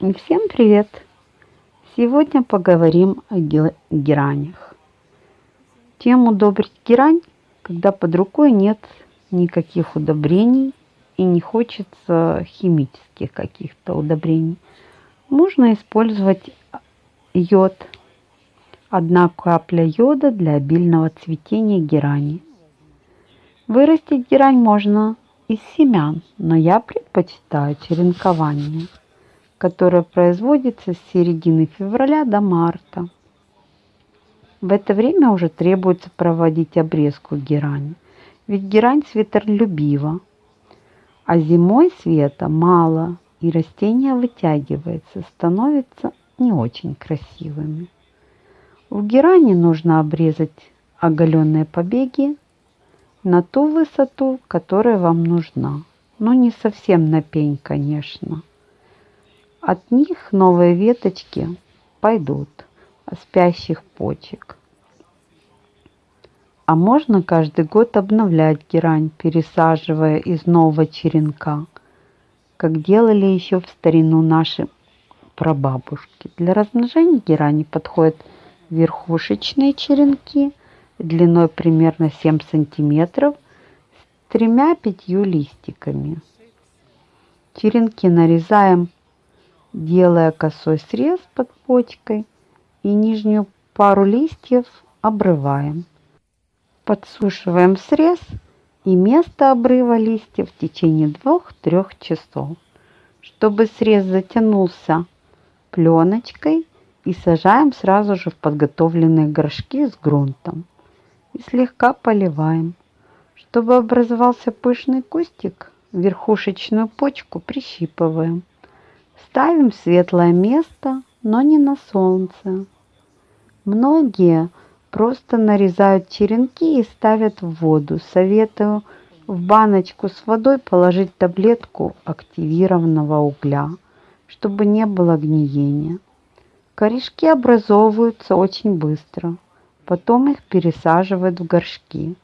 Всем привет! Сегодня поговорим о геранях. Чем удобрить герань, когда под рукой нет никаких удобрений и не хочется химических каких-то удобрений. Можно использовать йод. Одна капля йода для обильного цветения герани. Вырастить герань можно из семян, но я предпочитаю черенкование – которая производится с середины февраля до марта. В это время уже требуется проводить обрезку герани, ведь герань светолюбива, а зимой света мало, и растение вытягивается, становится не очень красивыми. В герани нужно обрезать оголенные побеги на ту высоту, которая вам нужна. Но не совсем на пень, конечно. От них новые веточки пойдут спящих почек. А можно каждый год обновлять герань, пересаживая из нового черенка, как делали еще в старину наши прабабушки. Для размножения герани подходят верхушечные черенки длиной примерно 7 сантиметров с тремя-пятью листиками. Черенки нарезаем делая косой срез под почкой и нижнюю пару листьев обрываем. Подсушиваем срез и место обрыва листьев в течение 2-3 часов, чтобы срез затянулся пленочкой и сажаем сразу же в подготовленные горшки с грунтом и слегка поливаем. Чтобы образовался пышный кустик, верхушечную почку прищипываем. Ставим в светлое место, но не на солнце. Многие просто нарезают черенки и ставят в воду. Советую в баночку с водой положить таблетку активированного угля, чтобы не было гниения. Корешки образовываются очень быстро. Потом их пересаживают в горшки.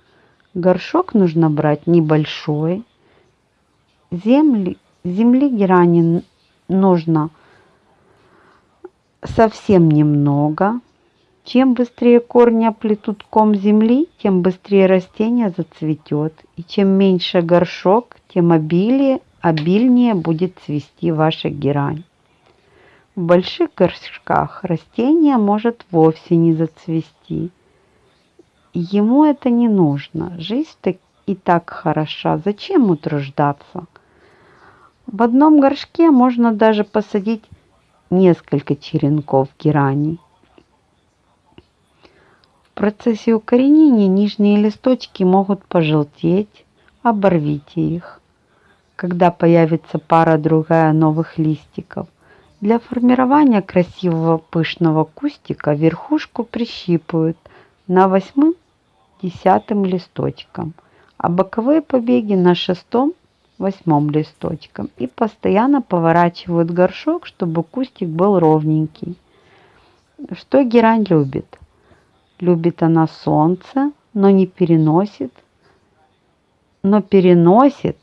Горшок нужно брать небольшой. Земли, земли герани нужно совсем немного. Чем быстрее корни оплетут ком земли, тем быстрее растение зацветет. И чем меньше горшок, тем обилие, обильнее будет цвести ваша герань. В больших горшках растение может вовсе не зацвести. Ему это не нужно. Жизнь и так хороша. Зачем утруждаться? В одном горшке можно даже посадить несколько черенков герани. В процессе укоренения нижние листочки могут пожелтеть, оборвите их. Когда появится пара-другая новых листиков, для формирования красивого пышного кустика верхушку прищипывают на восьмым-десятым листочком, а боковые побеги на шестом восьмом листочком и постоянно поворачивают горшок, чтобы кустик был ровненький. Что герань любит? Любит она солнце, но не переносит, но переносит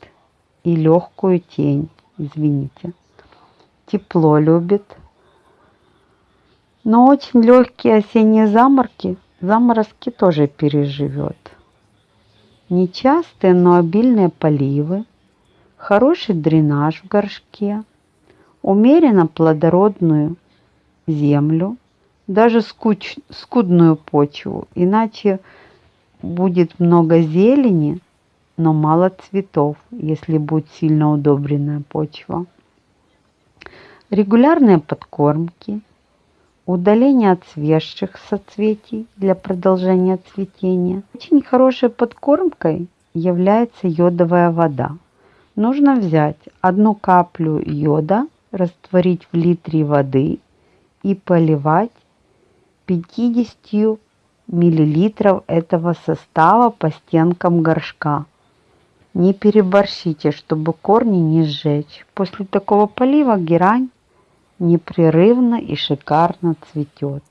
и легкую тень, извините. Тепло любит, но очень легкие осенние заморки, заморозки тоже переживет. Нечастые, но обильные поливы – хороший дренаж в горшке, умеренно плодородную землю, даже скуч, скудную почву, иначе будет много зелени, но мало цветов, если будет сильно удобренная почва. Регулярные подкормки, удаление отсвежших соцветий для продолжения цветения. Очень хорошей подкормкой является йодовая вода – нужно взять одну каплю йода, растворить в литре воды и поливать 50 миллилитров этого состава по стенкам горшка. Не переборщите, чтобы корни не сжечь. После такого полива герань непрерывно и шикарно цветет.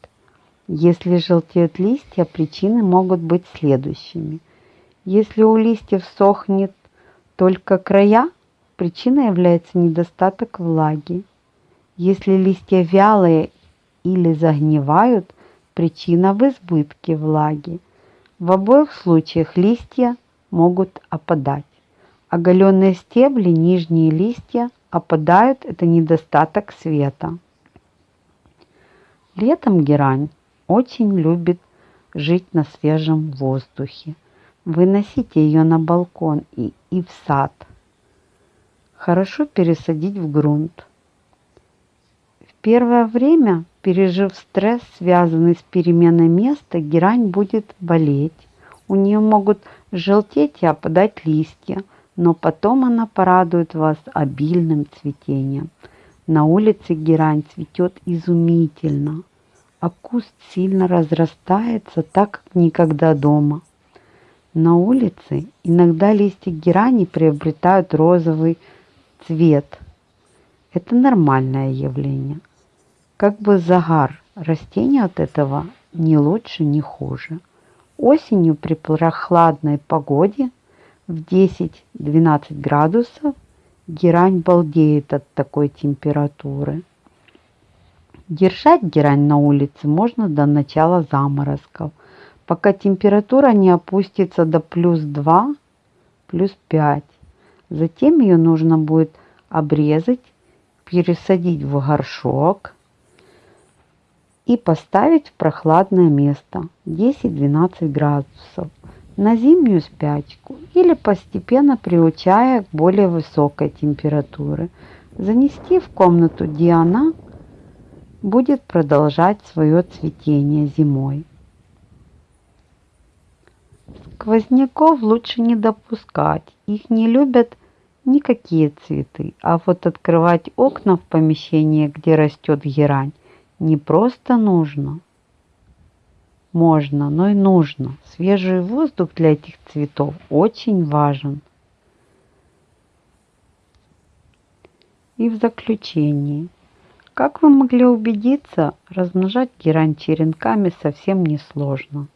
Если желтеют листья, причины могут быть следующими. Если у листьев сохнет только края, причиной является недостаток влаги. Если листья вялые или загнивают, причина в избытке влаги. В обоих случаях листья могут опадать. Оголенные стебли, нижние листья опадают – это недостаток света. Летом герань очень любит жить на свежем воздухе. Выносите ее на балкон и, и в сад. Хорошо пересадить в грунт. В первое время, пережив стресс, связанный с переменой места, герань будет болеть. У нее могут желтеть и опадать листья, но потом она порадует вас обильным цветением. На улице герань цветет изумительно, а куст сильно разрастается, так как никогда дома. На улице иногда листья герани приобретают розовый цвет. Это нормальное явление. Как бы загар растения от этого ни лучше, ни хуже. Осенью при прохладной погоде в 10-12 градусов герань балдеет от такой температуры. Держать герань на улице можно до начала заморозков, пока температура не опустится до плюс 2, плюс 5. Затем ее нужно будет обрезать, пересадить в горшок и поставить в прохладное место 10-12 градусов на зимнюю спячку или постепенно приучая к более высокой температуре. Занести в комнату, где она будет продолжать свое цветение зимой. Сквозняков лучше не допускать, их не любят никакие цветы, а вот открывать окна в помещении, где растет герань, не просто нужно. Можно, но и нужно. Свежий воздух для этих цветов очень важен. И в заключении. Как вы могли убедиться, размножать герань черенками совсем не сложно.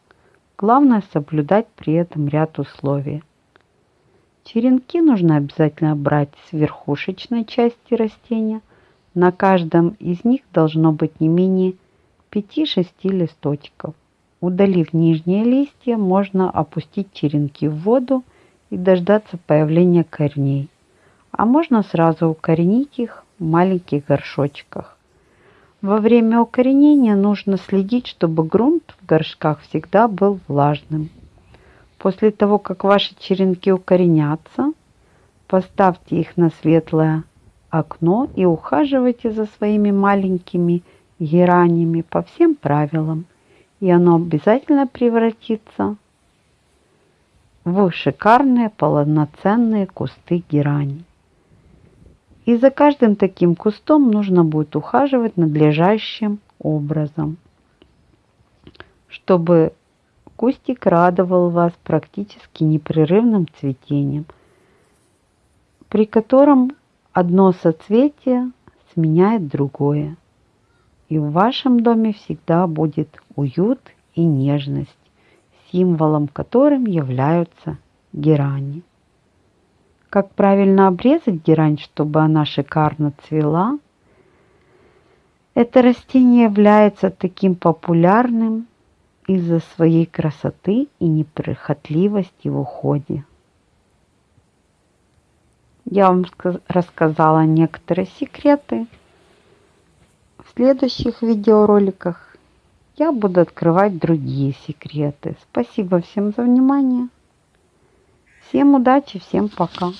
Главное соблюдать при этом ряд условий. Черенки нужно обязательно брать с верхушечной части растения – на каждом из них должно быть не менее 5-6 листочков. Удалив нижние листья, можно опустить черенки в воду и дождаться появления корней. А можно сразу укоренить их в маленьких горшочках. Во время укоренения нужно следить, чтобы грунт в горшках всегда был влажным. После того, как ваши черенки укоренятся, поставьте их на светлое окно и ухаживайте за своими маленькими геранями по всем правилам, и оно обязательно превратится в шикарные полноценные кусты герани. И за каждым таким кустом нужно будет ухаживать надлежащим образом, чтобы кустик радовал вас практически непрерывным цветением, при котором Одно соцветие сменяет другое. И в вашем доме всегда будет уют и нежность, символом которым являются герани. Как правильно обрезать герань, чтобы она шикарно цвела? Это растение является таким популярным из-за своей красоты и неприхотливости в уходе. Я вам рассказала некоторые секреты. В следующих видеороликах я буду открывать другие секреты. Спасибо всем за внимание. Всем удачи, всем пока.